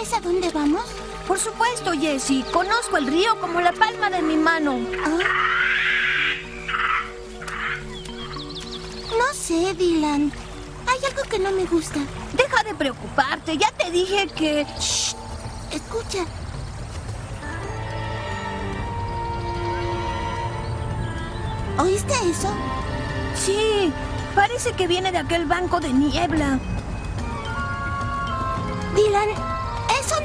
Dylan, ¿seguro que sabes a dónde vamos? Por supuesto, Jessie. Conozco el río como la palma de mi mano. No sé, Dylan. Hay algo que no me gusta. Deja de preocuparte. Ya te dije que... Shh. Escucha. ¿Oíste eso? Sí, parece que viene de aquel banco de niebla. Dylan,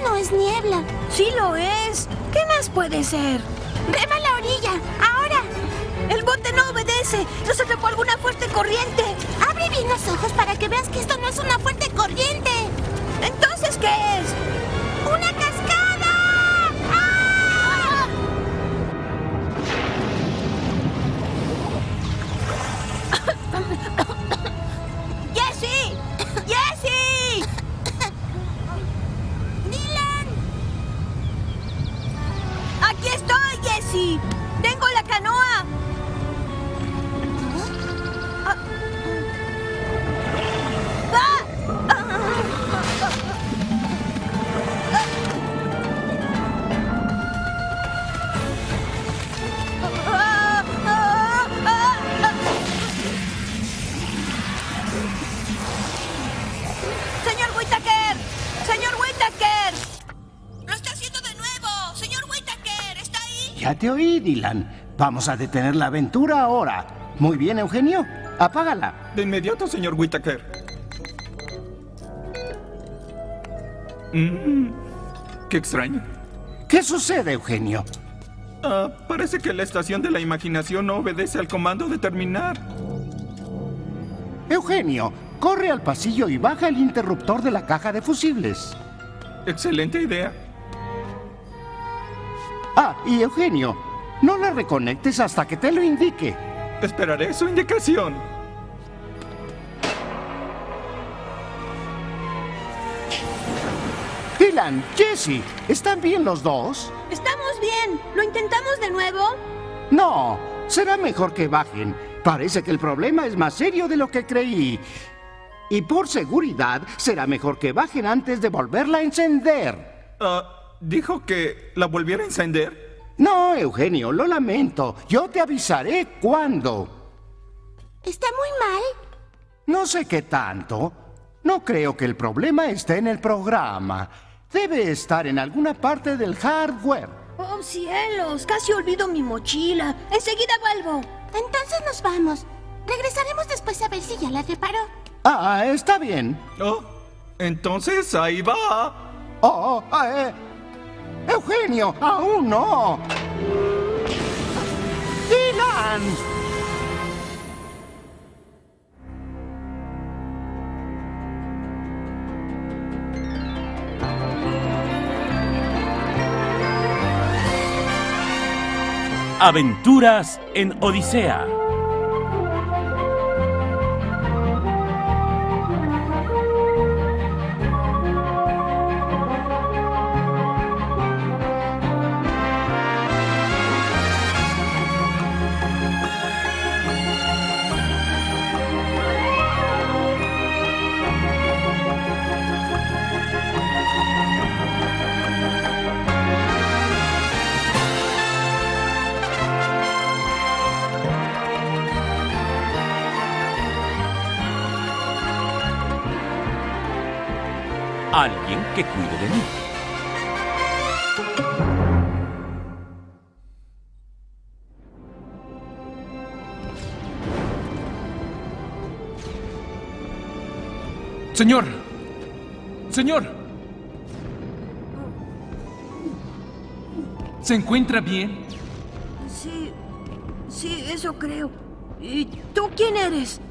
no es niebla. Sí lo es. ¿Qué más puede ser? ¡Rema a la orilla! ¡Ahora! El bote no obedece. Nos atrapó alguna fuerte corriente. Abre bien los ojos para que veas que esto no es una fuerte corriente. ¿Entonces qué es? Dylan. Vamos a detener la aventura ahora. Muy bien, Eugenio. Apágala. De inmediato, señor Whittaker. Mm, qué extraño. ¿Qué sucede, Eugenio? Ah, parece que la estación de la imaginación no obedece al comando de terminar. Eugenio, corre al pasillo y baja el interruptor de la caja de fusibles. Excelente idea. Ah, y Eugenio, no la reconectes hasta que te lo indique. Esperaré su indicación. Dylan, Jesse, ¿están bien los dos? Estamos bien. ¿Lo intentamos de nuevo? No, será mejor que bajen. Parece que el problema es más serio de lo que creí. Y por seguridad, será mejor que bajen antes de volverla a encender. Ah, ¿Dijo que la volviera a encender? No, Eugenio, lo lamento. Yo te avisaré cuándo. ¿Está muy mal? No sé qué tanto. No creo que el problema esté en el programa. Debe estar en alguna parte del hardware. ¡Oh, cielos! Casi olvido mi mochila. Enseguida vuelvo. Entonces nos vamos. Regresaremos después a ver si ya la reparó. Ah, está bien. Oh, entonces ahí va. Oh, ah, eh. Eugenio, aún no. Dylan. Aventuras en Odisea. Alguien que cuide de mí. Señor. Señor. ¿Se encuentra bien? Sí, sí, eso creo. ¿Y tú quién eres?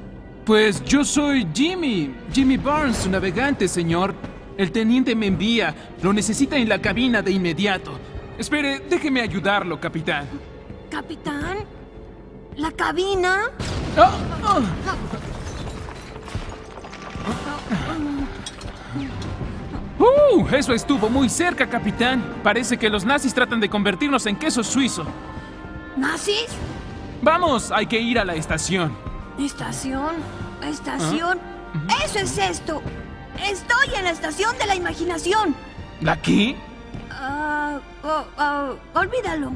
Pues yo soy Jimmy. Jimmy Barnes, su navegante, señor. El teniente me envía. Lo necesita en la cabina de inmediato. Espere, déjeme ayudarlo, capitán. ¿Capitán? ¿La cabina? ¡Ah! ¡Ah! ¡Uh! Eso estuvo muy cerca, capitán. Parece que los nazis tratan de convertirnos en queso suizo. ¿Nazis? Vamos, hay que ir a la estación. ¿Estación? ¿Estación? ¡Eso es esto! Estoy en la estación de la imaginación. ¿La qué? Ah, oh, oh, olvídalo.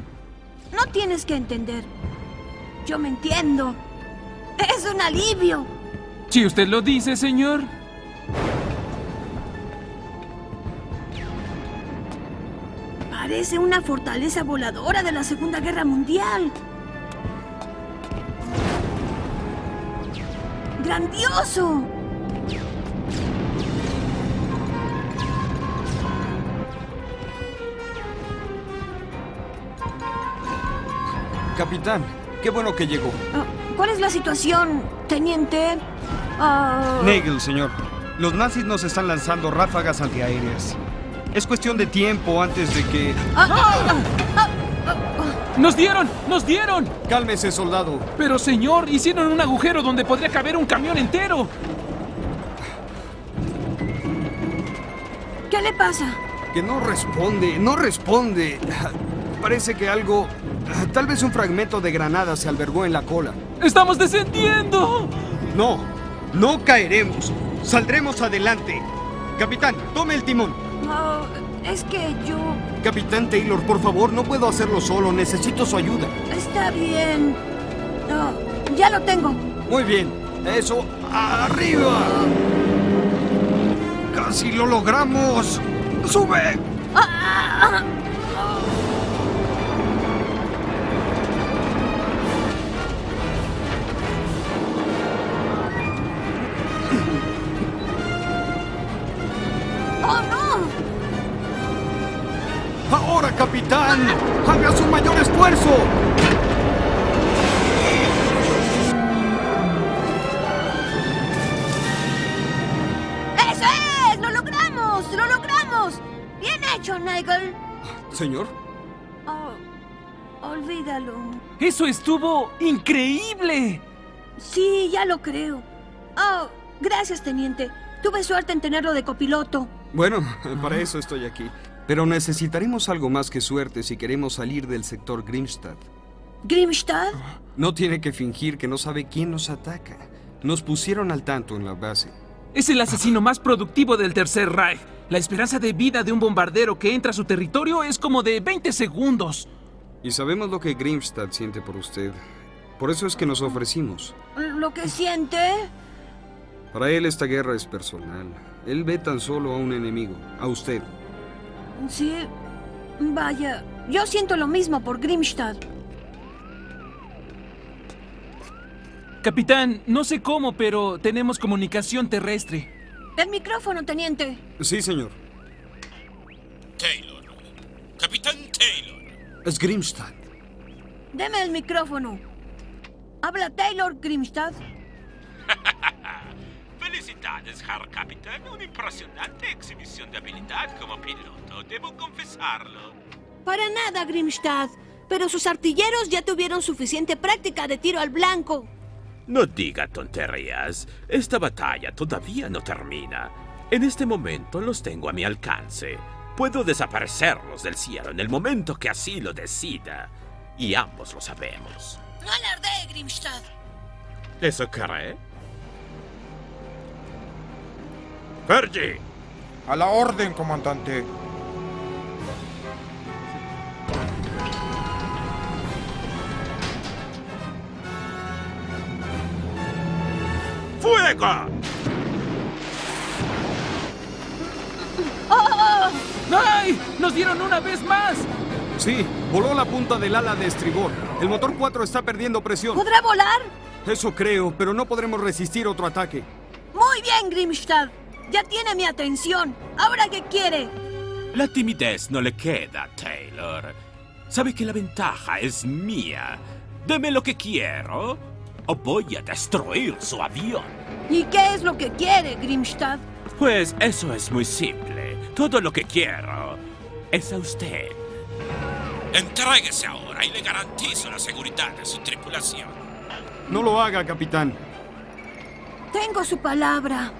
No tienes que entender. Yo me entiendo. Es un alivio. Si usted lo dice, señor. Parece una fortaleza voladora de la Segunda Guerra Mundial. ¡Grandioso! Capitán, qué bueno que llegó. Ah, ¿Cuál es la situación, teniente? Ah, Nagel, señor. Los nazis nos están lanzando ráfagas antiaéreas. Es cuestión de tiempo antes de que... ah, ¡Nos dieron! ¡Nos dieron! Cálmese, soldado. Pero, señor, hicieron un agujero donde podría caber un camión entero. ¿Qué le pasa? Que no responde, no responde. Parece que algo... Tal vez un fragmento de granada se albergó en la cola. ¡Estamos descendiendo! No, no caeremos. Saldremos adelante. Capitán, tome el timón. Ah, es que yo... Capitán Taylor, por favor, no puedo hacerlo solo. Necesito su ayuda. Está bien. Ah, ya lo tengo. Muy bien. Eso, arriba. Casi lo logramos. Sube. Ah, ¡Oh, capitán. Haga su mayor esfuerzo. ¡Eso es! ¡Lo logramos! ¡Lo logramos! ¡Bien hecho, Nigel! Señor. Oh, olvídalo. ¡Eso estuvo increíble! Sí, ya lo creo. Oh, gracias, teniente. Tuve suerte en tenerlo de copiloto. Bueno, para eso estoy aquí. Pero necesitaremos algo más que suerte si queremos salir del sector Grimstad. ¿Grimstad? No tiene que fingir que no sabe quién nos ataca. Nos pusieron al tanto en la base. Es el asesino más productivo del Tercer Reich. La esperanza de vida de un bombardero que entra a su territorio es como de 20 segundos. Y sabemos lo que Grimstad siente por usted. Por eso es que nos ofrecimos. ¿Lo que siente? Para él esta guerra es personal. Él ve tan solo a un enemigo, a usted. Sí. Vaya, yo siento lo mismo por Grimstad. Capitán, no sé cómo, pero tenemos comunicación terrestre. El micrófono, teniente. Sí, señor. Taylor. Capitán Taylor. Es Grimstad. Deme el micrófono. Habla Taylor Grimstad. Felicidades, Herr Capitán. Una impresionante exhibición de habilidad como piloto, debo confesarlo. Para nada, Grimstad. Pero sus artilleros ya tuvieron suficiente práctica de tiro al blanco. No diga tonterías. Esta batalla todavía no termina. En este momento los tengo a mi alcance. Puedo desaparecerlos del cielo en el momento que así lo decida. Y ambos lo sabemos. No alardee, Grimstad. ¿Eso cree? Fergie, A la orden, comandante. ¡fuego! ¡Ay! ¡Nos dieron una vez más! Sí, voló la punta del ala de estribor. El motor 4 está perdiendo presión. ¿Podrá volar? Eso creo, pero no podremos resistir otro ataque. Muy bien, Grimstad. Ya tiene mi atención. ¿Ahora qué quiere? La timidez no le queda, Taylor. Sabe que la ventaja es mía. Deme lo que quiero o voy a destruir su avión. ¿Y qué es lo que quiere, Grimstad? Pues eso es muy simple. Todo lo que quiero es a usted. Entréguese ahora y le garantizo la seguridad de su tripulación. No lo haga, capitán. Tengo su palabra.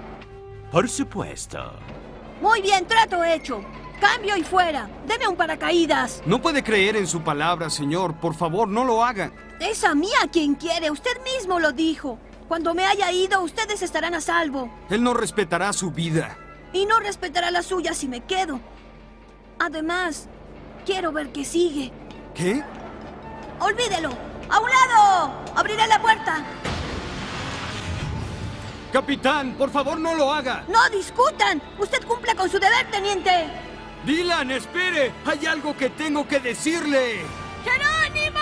Por supuesto. Muy bien, trato hecho. Cambio y fuera. Deme un paracaídas. No puede creer en su palabra, señor. Por favor, no lo haga. Es a mí a quien quiere. Usted mismo lo dijo. Cuando me haya ido, ustedes estarán a salvo. Él no respetará su vida. Y no respetará la suya si me quedo. Además, quiero ver qué sigue. ¿Qué? ¡Olvídelo! ¡A un lado! ¡Abriré la puerta! Capitán, por favor no lo haga. ¡No discutan! ¡Usted cumpla con su deber, teniente! Dylan, espere. Hay algo que tengo que decirle. ¡Jerónimo!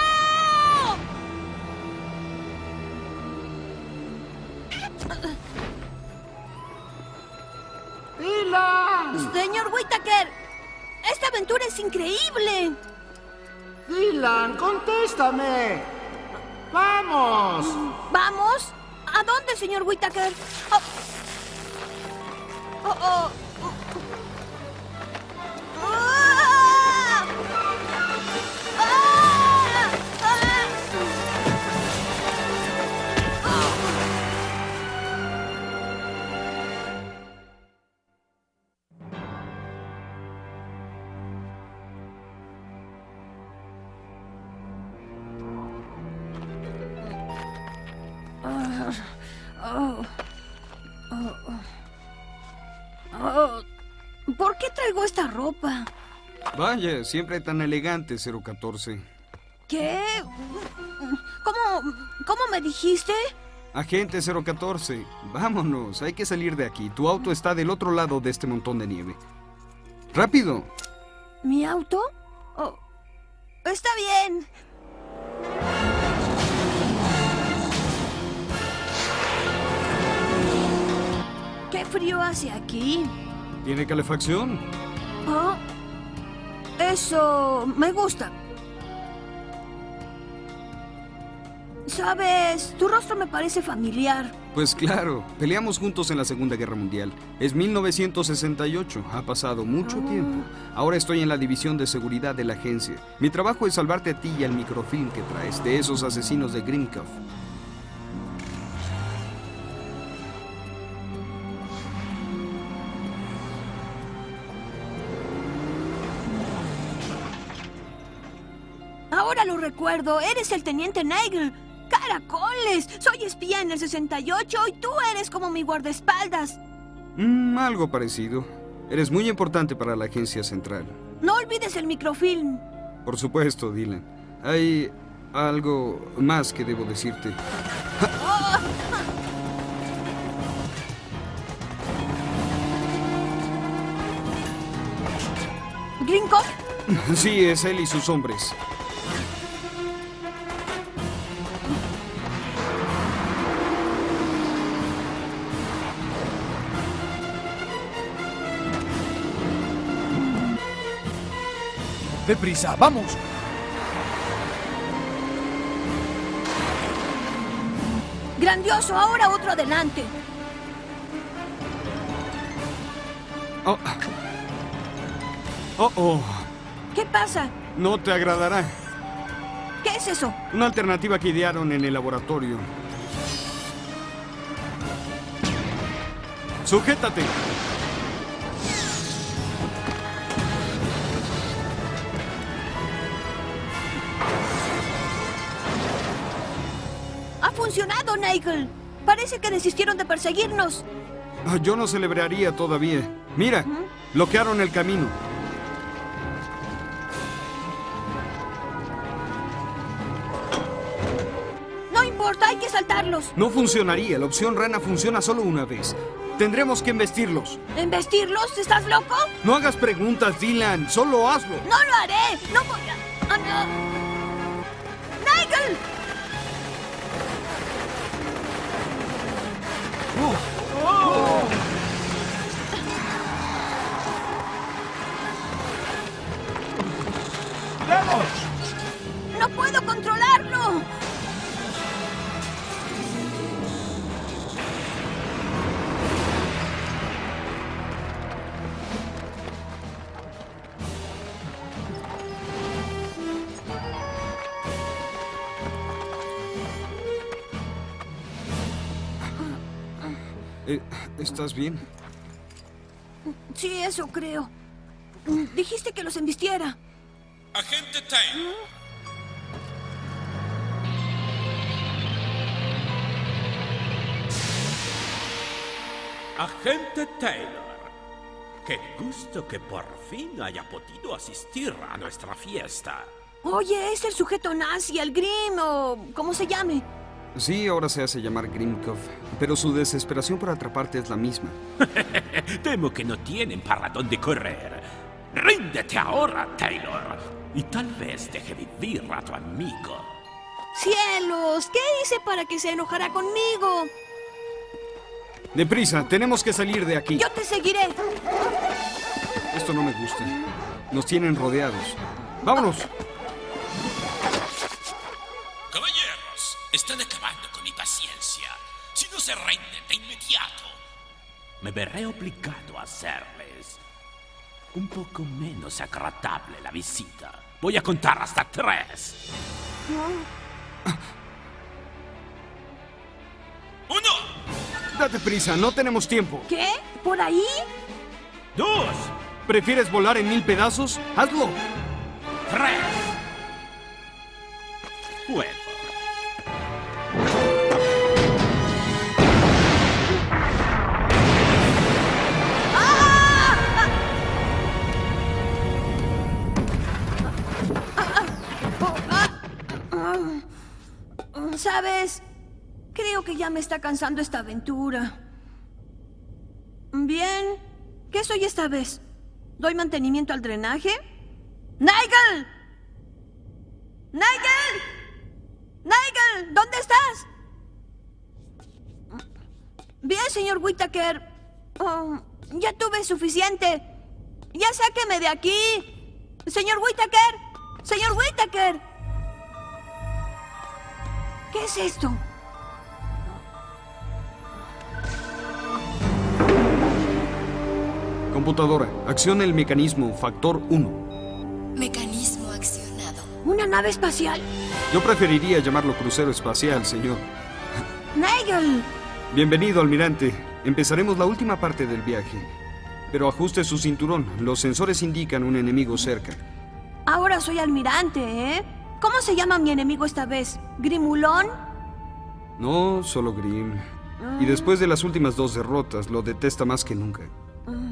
¡Dylan! Señor Whittaker, esta aventura es increíble. ¡Dylan, contéstame! ¡Vamos! ¿Vamos? ¿A dónde, señor Whittaker? Oh. Oh, oh. Ropa? Vaya, siempre tan elegante, 014. ¿Qué? ¿Cómo, cómo me dijiste? Agente 014, vámonos, hay que salir de aquí. Tu auto está del otro lado de este montón de nieve. ¡Rápido! ¿Mi auto? Oh, está bien. ¿Qué frío hace aquí? ¿Tiene calefacción? Oh, eso me gusta. Sabes, tu rostro me parece familiar. Pues claro, peleamos juntos en la Segunda Guerra Mundial. Es 1968, ha pasado mucho tiempo. Ahora estoy en la división de seguridad de la agencia. Mi trabajo es salvarte a ti y al microfilm que traes de esos asesinos de Grimkov. Recuerdo, eres el teniente Nigel. ¡Caracoles! Soy espía en el 68 y tú eres como mi guardaespaldas. Mm, algo parecido. Eres muy importante para la agencia central. No olvides el microfilm. Por supuesto, Dylan. Hay algo más que debo decirte. ¿Grinko? Sí, es él y sus hombres. ¡Deprisa, vamos! ¡Grandioso! Ahora otro adelante. Oh. Oh, oh. ¿Qué pasa? No te agradará. ¿Qué es eso? Una alternativa que idearon en el laboratorio. ¡Sujétate! Funcionado, Nigel! Parece que desistieron de perseguirnos. Ah, Yo no celebraría todavía. Mira, bloquearon el camino. No importa, hay que saltarlos. No funcionaría. La opción rana funciona solo una vez. Tendremos que embestirlos. ¿Embestirlos? ¿Estás loco? No hagas preguntas, Dylan. Solo hazlo. ¡No lo haré! ¡No voy a... ¡No puedo controlarlo! Eh, ¿Estás bien? Sí, eso creo. Dijiste que los embistiera. Agente Taylor. Agente Taylor, Qué gusto que por fin haya podido asistir a nuestra fiesta. Oye, es el sujeto nazi, el Grim, o como se llame. Sí, ahora se hace llamar Grimkov, pero su desesperación por atraparte es la misma. Temo que no tienen para dónde correr. Ríndete ahora, Taylor, y tal vez deje vivir a tu amigo. ¡Cielos! ¿Qué hice para que se enojara conmigo? Deprisa, tenemos que salir de aquí. Yo te seguiré. Esto no me gusta. Nos tienen rodeados. ¡Vámonos! Caballeros, están acabando con mi paciencia. Si no se rinden de inmediato, me veré obligado a hacerles un poco menos agradable la visita. Voy a contar hasta tres. ¡Uno! Date prisa, no tenemos tiempo. ¿Qué? ¿Por ahí? ¡Dos! ¿Prefieres volar en mil pedazos? ¡Hazlo! ¡Tres! Fuego. ¿Sabes? Creo que ya me está cansando esta aventura. Bien. ¿Qué soy esta vez? ¿Doy mantenimiento al drenaje? ¡Nigel! ¡Nigel! ¡Nigel! ¿Dónde estás? Bien, señor Whittaker. Oh, ya tuve suficiente. Ya sáqueme de aquí. Señor Whittaker. Señor Whittaker. ¿Qué es esto? Computadora, acciona el mecanismo factor 1. Mecanismo accionado. ¿Una nave espacial? Yo preferiría llamarlo crucero espacial, señor. ¡Nigel! Bienvenido, almirante. Empezaremos la última parte del viaje. Pero ajuste su cinturón. Los sensores indican un enemigo cerca. Ahora soy almirante, ¿eh? ¿Cómo se llama mi enemigo esta vez? ¿Grimulón? No, solo Grim. Y después de las últimas dos derrotas, lo detesta más que nunca.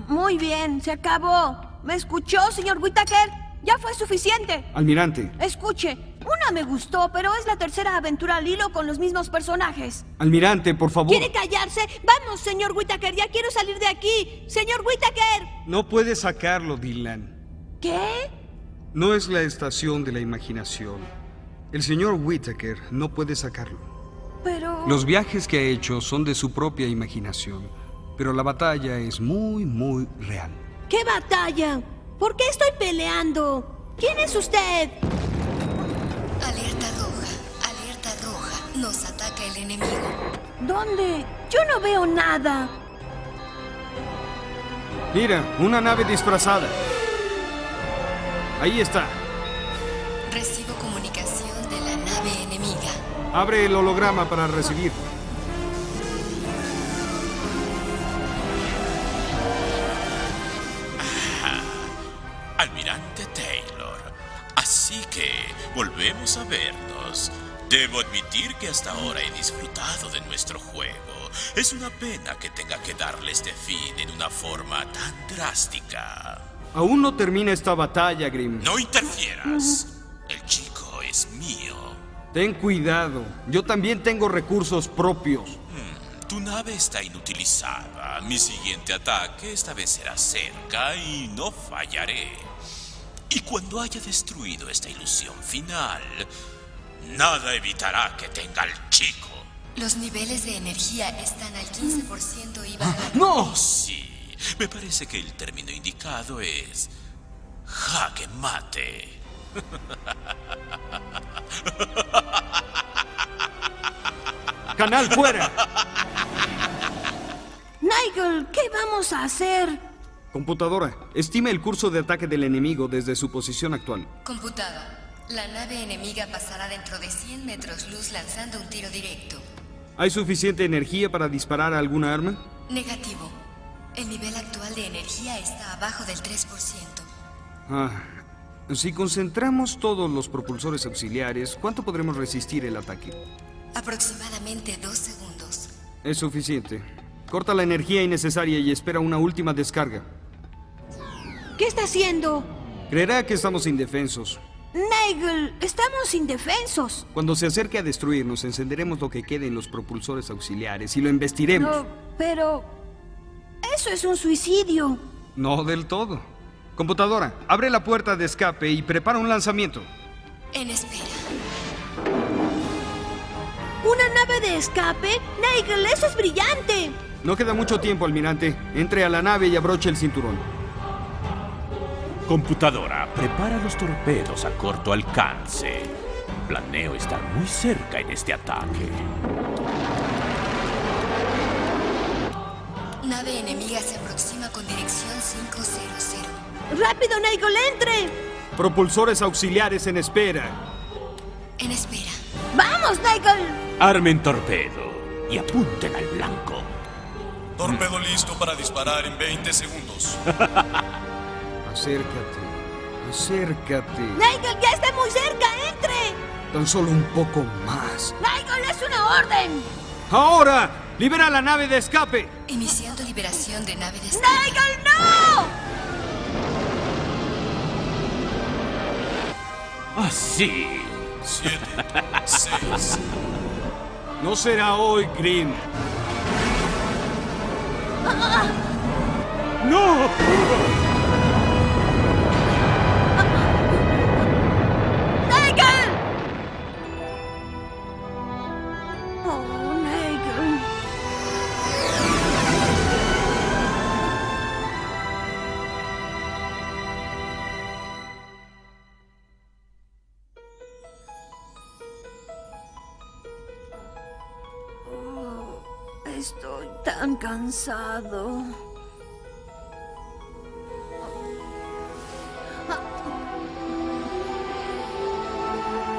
Muy bien, se acabó. ¿Me escuchó, señor Whittaker? Ya fue suficiente. Almirante, Escuche, una me gustó, pero es la tercera aventura al hilo con los mismos personajes. almirante, por favor. ¿Quiere callarse? Vamos, señor Whittaker, ya quiero salir de aquí. Señor Whittaker. No puede sacarlo, Dylan. ¿Qué? No es la estación de la imaginación. El señor Whittaker no puede sacarlo. Pero... Los viajes que ha hecho son de su propia imaginación, pero la batalla es muy, muy real. ¿Qué batalla? ¿Por qué estoy peleando? ¿Quién es usted? Alerta roja. Alerta roja. Nos ataca el enemigo. ¿Dónde? Yo no veo nada. Mira, una nave disfrazada. Ahí está. Recibo comunicación de la nave enemiga. Abre el holograma para recibir. Almirante Taylor. Así que volvemos a vernos. Debo admitir que hasta ahora he disfrutado de nuestro juego. Es una pena que tenga que darle este fin en una forma tan drástica. Aún no termina esta batalla, Grim. No interfieras. El chico es mío. Ten cuidado. Yo también tengo recursos propios. Hmm, tu nave está inutilizada. Mi siguiente ataque esta vez será cerca y no fallaré. Y cuando haya destruido esta ilusión final, nada evitará que tenga al chico. Los niveles de energía están al 15% y bajan. ¡No! Sí, me parece que el término indicado es jaque mate. ¡Canal fuera! Nigel, ¿qué vamos a hacer? Computadora, estime el curso de ataque del enemigo desde su posición actual. Computada. La nave enemiga pasará dentro de 100 metros luz lanzando un tiro directo. ¿Hay suficiente energía para disparar a alguna arma? Negativo. El nivel actual de energía está abajo del 3%. Ah, si concentramos todos los propulsores auxiliares, ¿cuánto podremos resistir el ataque? Aproximadamente dos segundos. Es suficiente. Corta la energía innecesaria y espera una última descarga. ¿Qué está haciendo? Creerá que estamos indefensos. Nigel, estamos indefensos. Cuando se acerque a destruirnos, encenderemos lo que quede en los propulsores auxiliares y lo embestiremos. No, pero... Eso es un suicidio. No del todo. Computadora, abre la puerta de escape y prepara un lanzamiento. En espera. ¿Una nave de escape? Nigel, eso es brillante. No queda mucho tiempo, almirante. Entre a la nave y abroche el cinturón. Computadora, prepara los torpedos a corto alcance. Planeo estar muy cerca en este ataque. Nave enemiga se aproxima con dirección 500. ¡Rápido, Nigel, entre! Propulsores auxiliares en espera. En espera. ¡Vamos, Nigel! Armen torpedo y apunten al blanco. Torpedo listo para disparar en 20 segundos. Acércate. Acércate. Nigel, ya está muy cerca, entre. Tan solo un poco más. Nigel, es una orden. ¡Ahora! ¡Libera la nave de escape! Iniciando liberación de nave de escape. ¡Nigel, no! Así. Siete, seis. No será hoy, Green. ¡No! Estoy tan cansado.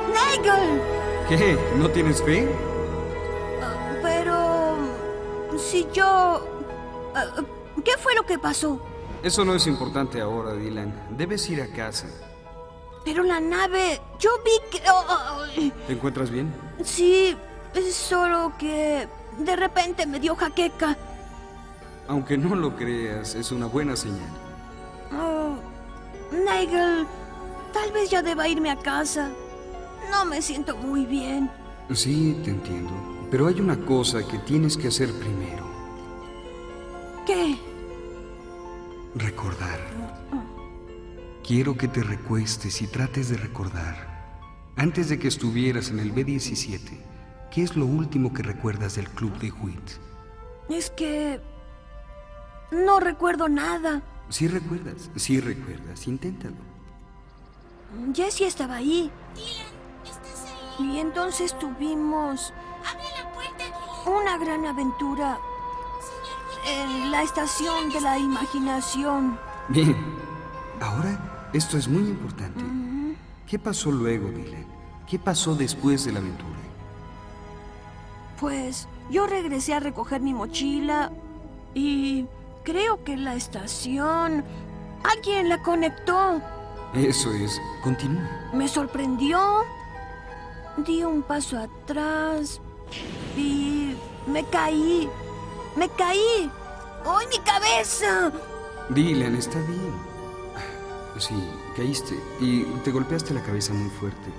¡Nigel! ¿Qué? ¿No tienes fe? Pero... Si yo... eh, ¿Qué fue lo que pasó? Eso no es importante ahora, Dylan. Debes ir a casa. Pero la nave... Yo vi que... oh, oh, oh, ¿Te encuentras bien? Sí, es solo que... De repente me dio jaqueca. Aunque no lo creas, es una buena señal. Oh, Nigel, tal vez ya deba irme a casa. No me siento muy bien. Sí, te entiendo. Pero hay una cosa que tienes que hacer primero. ¿Qué? Recordar. Quiero que te recuestes y trates de recordar. Antes de que estuvieras en el B-17, ¿qué es lo último que recuerdas del club de Wheat? Es que... No recuerdo nada. Sí recuerdas, sí recuerdas. Inténtalo. Jessie estaba ahí. Dylan, ¿estás ahí? Y entonces tuvimos Abre la puerta, Dylan. una gran aventura Señor en la estación de la imaginación. Bien. Ahora, esto es muy importante. ¿Qué pasó luego, Dylan? ¿Qué pasó después de la aventura? Pues yo regresé a recoger mi mochila y creo que la estación... Alguien la conectó. Eso es. Continúa. Me sorprendió. Di un paso atrás y me caí. Me caí. ¡Ay, mi cabeza! Dylan, está bien. Sí, caíste y te golpeaste la cabeza muy fuerte.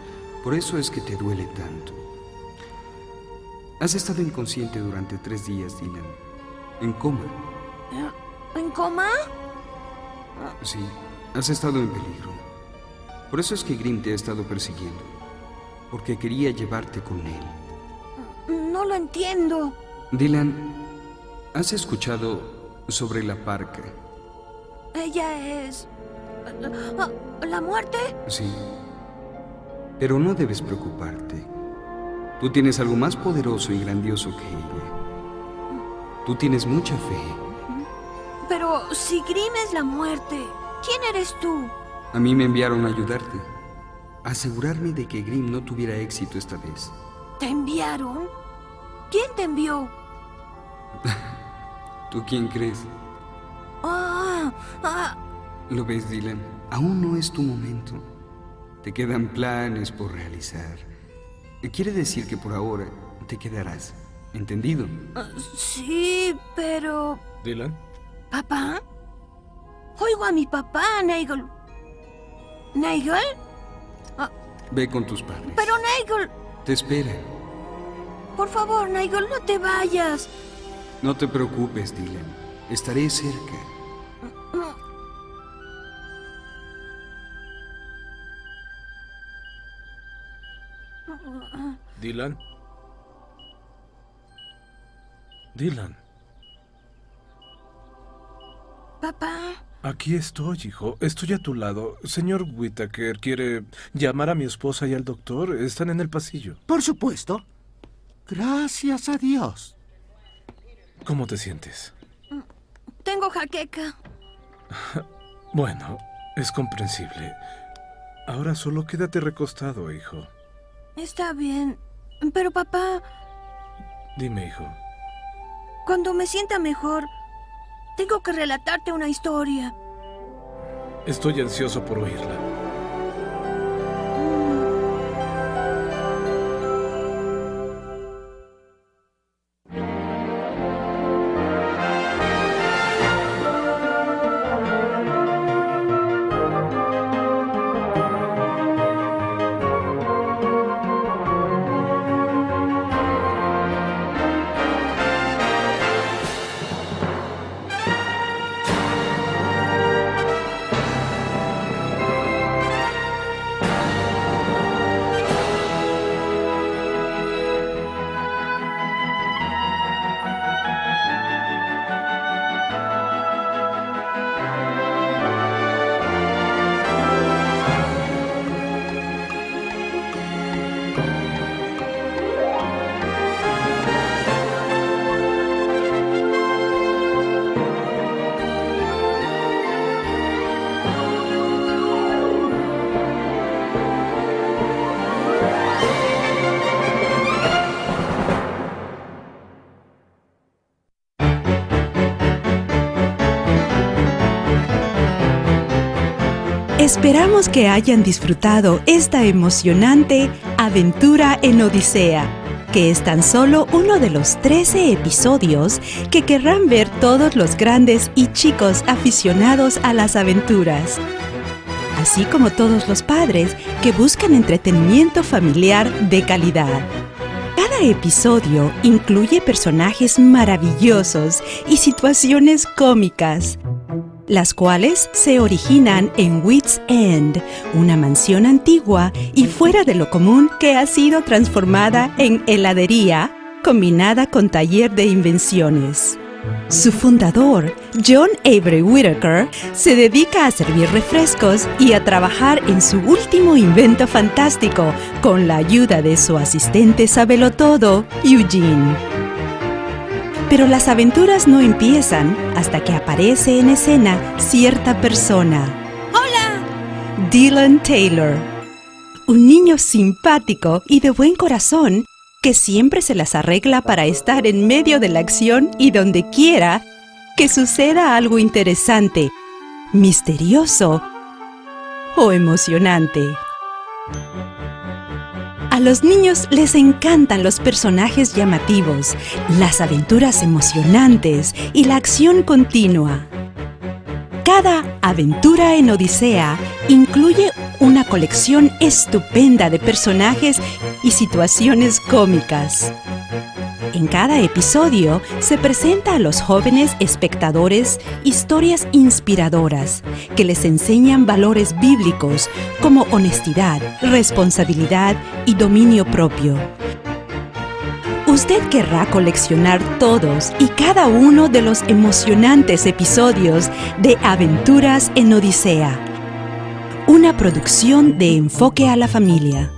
Por eso es que te duele tanto. Has estado inconsciente durante tres días, Dylan. En coma. ¿En coma? Sí, has estado en peligro. Por eso es que Grim te ha estado persiguiendo. Porque quería llevarte con él. No lo entiendo. Dylan, ¿has escuchado sobre la parca? Ella es... Ah, ¿La muerte? Sí. Pero no debes preocuparte. Tú tienes algo más poderoso y grandioso que ella. Tú tienes mucha fe. Pero si Grim es la muerte, ¿quién eres tú? A mí me enviaron a ayudarte. A asegurarme de que Grim no tuviera éxito esta vez. ¿Te enviaron? ¿Quién te envió? ¿Tú quién crees? Ah, ah, Lo ves, Dylan. Aún no es tu momento. Te quedan planes por realizar. Quiere decir que por ahora te quedarás. ¿Entendido? ah, sí, pero... Dylan, ¿Papá? Oigo a mi papá, Nigel. ¿Nigel? Ve con tus padres. Pero Nigel... Te esperan. Por favor, Nigel, no te vayas. No te preocupes, Dylan. Estaré cerca. Dylan. Dylan. Papá. Aquí estoy, hijo. Estoy a tu lado. Señor Whittaker quiere llamar a mi esposa y al doctor. Están en el pasillo. Por supuesto. Gracias a Dios. ¿Cómo te sientes? Tengo jaqueca. Bueno, es comprensible. Ahora solo quédate recostado, hijo. Está bien. Pero papá, Dime, hijo. cuando me sienta mejor, tengo que relatarte una historia. Estoy ansioso por oírla. Esperamos que hayan disfrutado esta emocionante aventura en Odisea, que es tan solo uno de los 13 episodios que querrán ver todos los grandes y chicos aficionados a las aventuras, así como todos los padres que buscan entretenimiento familiar de calidad. Cada episodio incluye personajes maravillosos y situaciones cómicas, las cuales se originan en Wits End, una mansión antigua y fuera de lo común que ha sido transformada en heladería combinada con taller de invenciones. Su fundador, John Avery Whittaker, se dedica a servir refrescos y a trabajar en su último invento fantástico con la ayuda de su asistente sabelotodo, Eugene. Pero las aventuras no empiezan hasta que aparece en escena cierta persona. ¡Hola! Dylan Taylor. Un niño simpático y de buen corazón que siempre se las arregla para estar en medio de la acción y donde quiera que suceda algo interesante, misterioso o emocionante. A los niños les encantan los personajes llamativos, las aventuras emocionantes y la acción continua. Cada aventura en Odisea incluye una colección estupenda de personajes y situaciones cómicas. En cada episodio se presenta a los jóvenes espectadores historias inspiradoras que les enseñan valores bíblicos como honestidad, responsabilidad y dominio propio. Usted querrá coleccionar todos y cada uno de los emocionantes episodios de Aventuras en Odisea, una producción de Enfoque a la Familia.